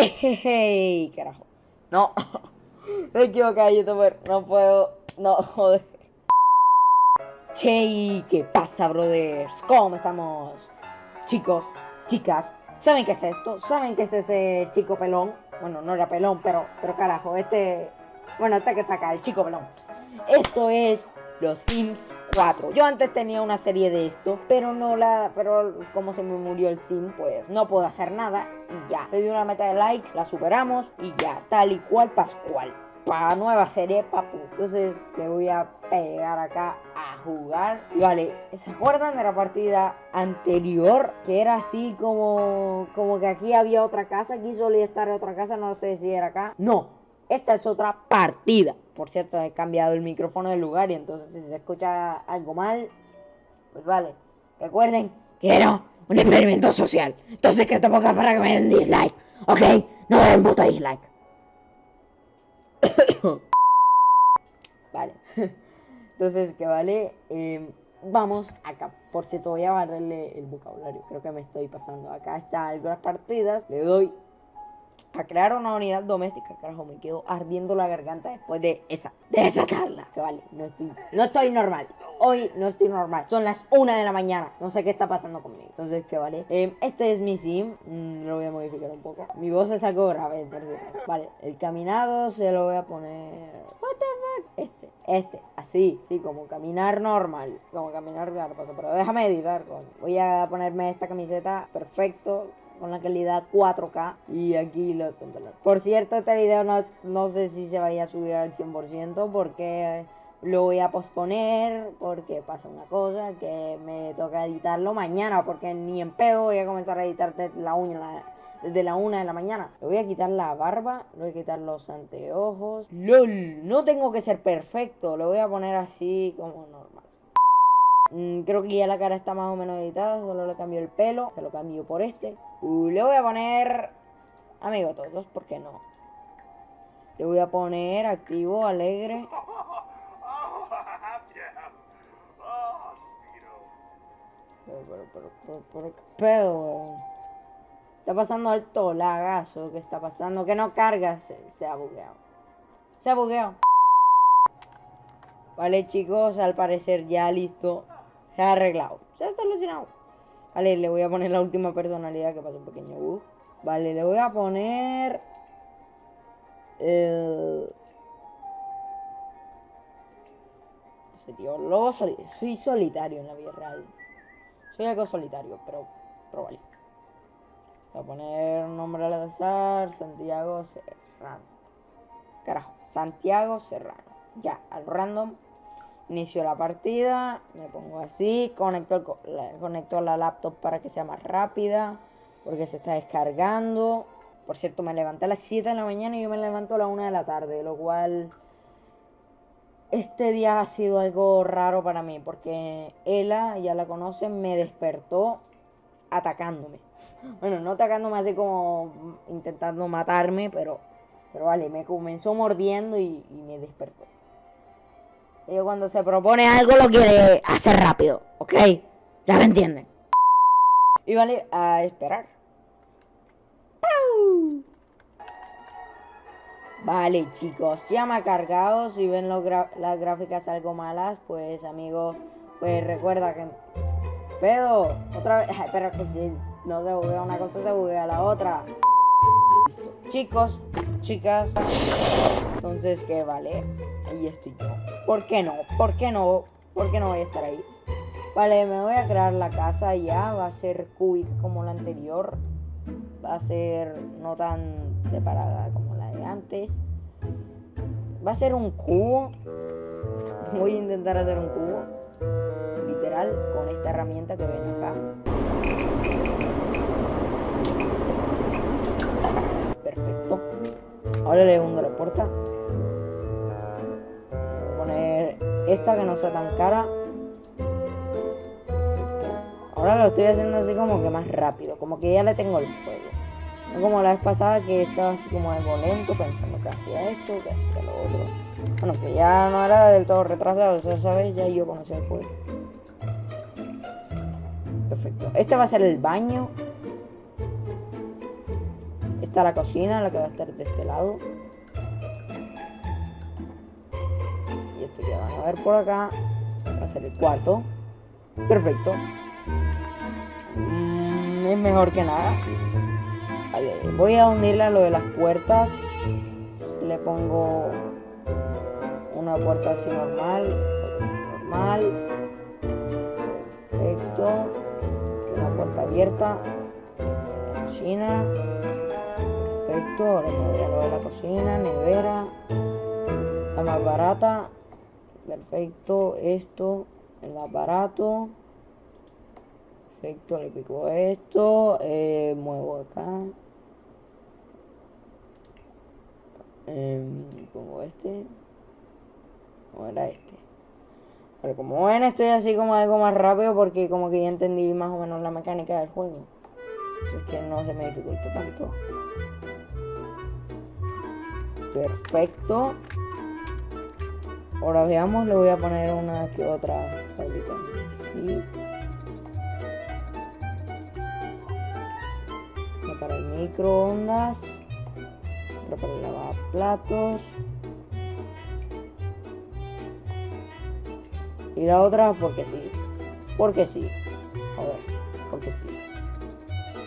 ¡Ey, carajo! No, me equivoqué, youtuber. No puedo. No, joder. Che, ¿qué pasa, brothers? ¿Cómo estamos? Chicos, chicas, ¿saben qué es esto? ¿Saben qué es ese chico pelón? Bueno, no era pelón, pero, pero carajo, este. Bueno, este que está acá, el chico pelón. Esto es los Sims 4. Yo antes tenía una serie de esto, pero no la. Pero como se me murió el Sim, pues no puedo hacer nada y ya. Le di una meta de likes, la superamos y ya, tal y cual Pascual. Para nueva serie, papu. Entonces le voy a pegar acá a jugar. Y vale, ¿se acuerdan de la partida anterior? Que era así como. Como que aquí había otra casa. Aquí solía estar otra casa. No sé si era acá. No, esta es otra partida. Por cierto, he cambiado el micrófono del lugar y entonces si se escucha algo mal, pues vale. Recuerden que era un experimento social. Entonces que te ponga para que me den dislike. ¿Ok? No den puto dislike. vale. Entonces, que vale. Eh, vamos acá. Por cierto, voy a barrerle el vocabulario. Creo que me estoy pasando. Acá está algunas partidas. Le doy a crear una unidad doméstica. Carajo, me quedo ardiendo la garganta después de esa, de esa. Que vale, no estoy, no estoy normal. Hoy no estoy normal. Son las una de la mañana. No sé qué está pasando conmigo. Entonces, que vale. Eh, este es mi sim. Mm, lo voy a modificar un poco. Mi voz es algo grave. Vale, el caminado se lo voy a poner. What the fuck? Este, este, así, sí, como caminar normal. Como caminar claro, pero déjame editar. Voy a ponerme esta camiseta perfecto con la calidad 4K y aquí lo controlar. Por cierto, este video no, no sé si se vaya a subir al 100% porque lo voy a posponer porque pasa una cosa que me toca editarlo mañana porque ni en pedo voy a comenzar a editar desde la uña desde la una de la mañana. Le voy a quitar la barba, le voy a quitar los anteojos. LOL, no tengo que ser perfecto, lo voy a poner así como normal. Mm, creo que ya la cara está más o menos editada, solo le cambio el pelo, se lo cambio por este. Uh, le voy a poner amigo todos, ¿por qué no? Le voy a poner activo, alegre. Pero, pero, pero, pero, pero, Está pasando alto lagazo, ¿qué está pasando? Que no carga, se, se ha bugueado. Se ha bugueado. Vale, chicos, al parecer ya listo. Se ha arreglado. Se ha solucionado. Vale, le voy a poner la última personalidad que pasó un pequeño bug. Vale, le voy a poner... El... Sé, tío. Luego soy solitario en la vida real. Soy algo solitario, pero, pero vale. Voy a poner nombre al azar. Santiago Serrano. Carajo. Santiago Serrano. Ya, al random Inicio la partida, me pongo así, conecto, la, conecto la laptop para que sea más rápida, porque se está descargando. Por cierto, me levanté a las 7 de la mañana y yo me levanto a la 1 de la tarde, lo cual este día ha sido algo raro para mí, porque Ella, ya la conocen, me despertó atacándome. Bueno, no atacándome así como intentando matarme, pero, pero vale, me comenzó mordiendo y me despertó. Y cuando se propone algo lo quiere hacer rápido, ¿ok? Ya me entienden. Y vale, a esperar. Vale, chicos, ha cargado. Si ven las gráficas algo malas, pues, amigo, pues recuerda que... Pedo, otra vez... pero que si no se buguea una cosa, se buguea la otra. Chicos, chicas, entonces, ¿qué vale? Ahí estoy yo. ¿Por qué no? ¿Por qué no? ¿Por qué no voy a estar ahí? Vale, me voy a crear la casa ya. Va a ser cúbica como la anterior. Va a ser no tan separada como la de antes. Va a ser un cubo. Voy a intentar hacer un cubo. Literal, con esta herramienta que ven acá. Perfecto. Ahora le hundo la puerta. Esta que no sea tan cara. Ahora lo estoy haciendo así como que más rápido, como que ya le tengo el fuego. No como la vez pasada que estaba así como algo lento, pensando que hacía esto, que hacía lo otro. Bueno, que ya no era del todo retrasado, o ¿sabes? Ya yo conocía el juego. Perfecto. Este va a ser el baño. Está la cocina, la que va a estar de este lado. Y este que van a ver por acá va a ser el cuarto. Perfecto. Mm, es mejor que nada. Vale, voy a unirle a lo de las puertas. Le pongo una puerta así normal. Normal. Perfecto. Una puerta abierta. Cocina. Perfecto. Ahora me voy a lo de la cocina. Nevera. La más barata. Perfecto. Esto. El más barato. Perfecto, le pico esto, eh, muevo acá. Em, pongo este. O era este. Pero como ven, estoy así como algo más rápido porque como que ya entendí más o menos la mecánica del juego. Así que no se me dificulta tanto. Perfecto. Ahora veamos, le voy a poner una que otra fábrica. para el microondas, otra para el lavaplatos. Y la otra porque sí, porque sí, joder, porque sí,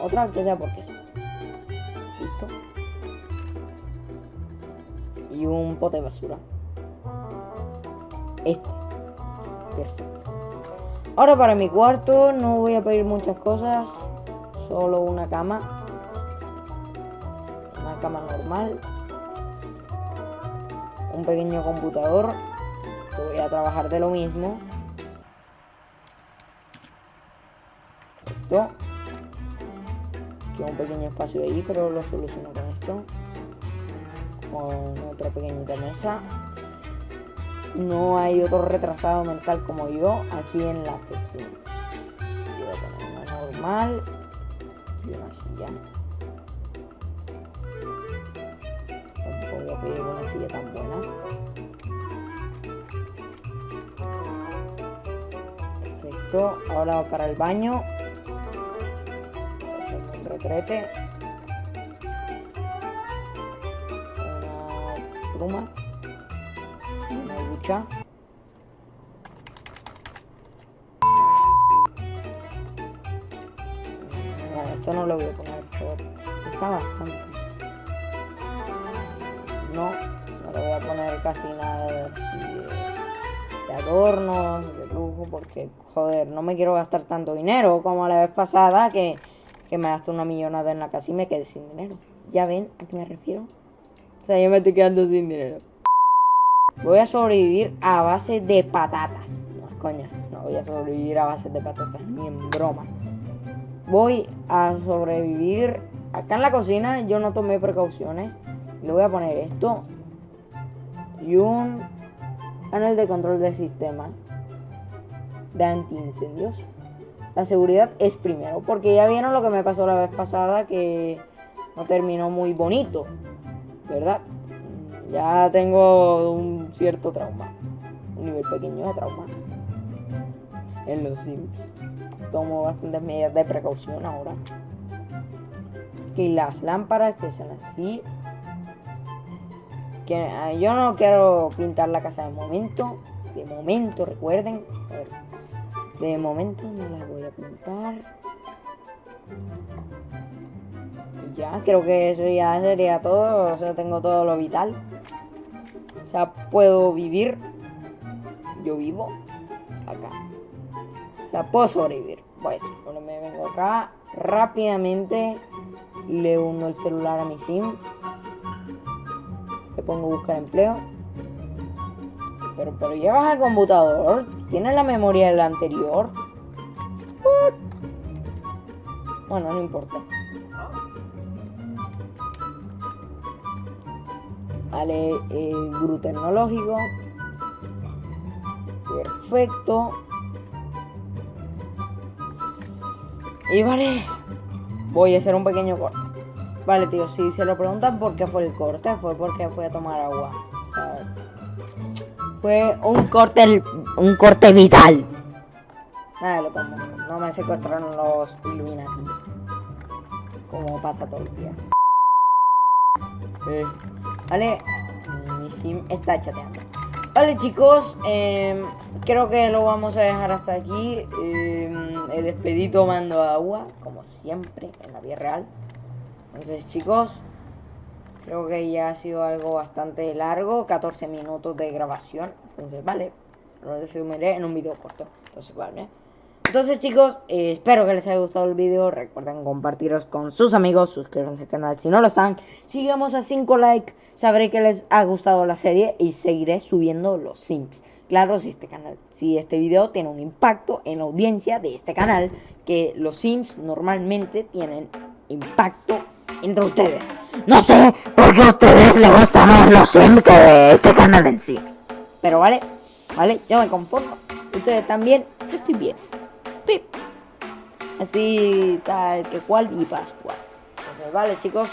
otra que sea porque sí, listo, y un pote de basura, este, perfecto. Ahora para mi cuarto no voy a pedir muchas cosas, solo una cama cama normal, un pequeño computador, voy a trabajar de lo mismo. Esto. Queda un pequeño espacio ahí, pero lo soluciono con esto. Con otra pequeñita mesa. No hay otro retrasado mental como yo aquí en la PC. Voy a poner una normal y una silla. una silla tan buena. Perfecto. Ahora para el baño. Hacer un retrete. Una pluma. Esto no lo voy a poner, está bastante no, no le voy a poner casi nada de, de adornos, de lujo, porque, joder, no me quiero gastar tanto dinero como la vez pasada que, que me gasté una millonada en la casa y me quedé sin dinero. ¿Ya ven a qué me refiero? O sea, yo me estoy quedando sin dinero. Voy a sobrevivir a base de patatas. No, coña, no voy a sobrevivir a base de patatas, ni en broma. Voy a sobrevivir. Acá en la cocina yo no tomé precauciones le voy a poner esto y un panel de control del sistema de antiincendios. La seguridad es primero, porque ya vieron lo que me pasó la vez pasada que no terminó muy bonito, ¿verdad? Ya tengo un cierto trauma, un nivel pequeño de trauma en los Sims. Tomo bastantes medidas de precaución ahora. Y las lámparas que sean así, que ah, yo no quiero pintar la casa de momento. De momento, recuerden. de momento no la voy a pintar. Ya, creo que eso ya sería todo. O sea, tengo todo lo vital. O sea, puedo vivir. Yo vivo acá. O sea, puedo sobrevivir. Pues, bueno, me vengo acá rápidamente. Le uno el celular a mi sim le pongo buscar empleo. Pero, pero llevas al computador. Tienes la memoria del anterior. Bueno, no importa. Vale, eh, tecnológico. Perfecto. Y vale, voy a hacer un pequeño corte. Vale, tío, si se lo preguntan por qué fue el corte, fue porque fui a tomar agua. Fue un corte, un corte vital. Nada, lo pongo. No me secuestraron los Illuminati. Como pasa todo el día. Eh, vale, mi sim está chateando. Vale chicos, em, creo que lo vamos a dejar hasta aquí. Eh, he despedido tomando agua, como siempre, en la vida real. Entonces chicos, creo que ya ha sido algo bastante largo, 14 minutos de grabación. Entonces, vale, lo resumiré en un video corto. Entonces, vale. Entonces chicos, eh, espero que les haya gustado el video. Recuerden compartirlos con sus amigos, suscríbanse al canal si no lo están. Sigamos a 5 likes, sabré que les ha gustado la serie y seguiré subiendo los sims. Claro, si este canal, si este video tiene un impacto en la audiencia de este canal, que los sims normalmente tienen impacto entre ustedes. No sé por qué a ustedes les gustan más los sims que este canal en sí. Pero vale, vale, yo me conformo. Ustedes también, yo estoy bien. Pip. Así tal que cual y pascual. Entonces, vale chicos,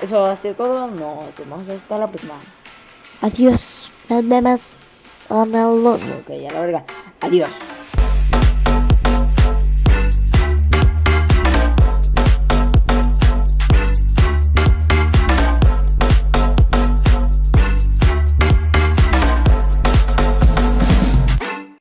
eso ha sido todo. Nos vemos hasta la próxima. Adiós, nos vemos. Ok, ya la verga. Adiós.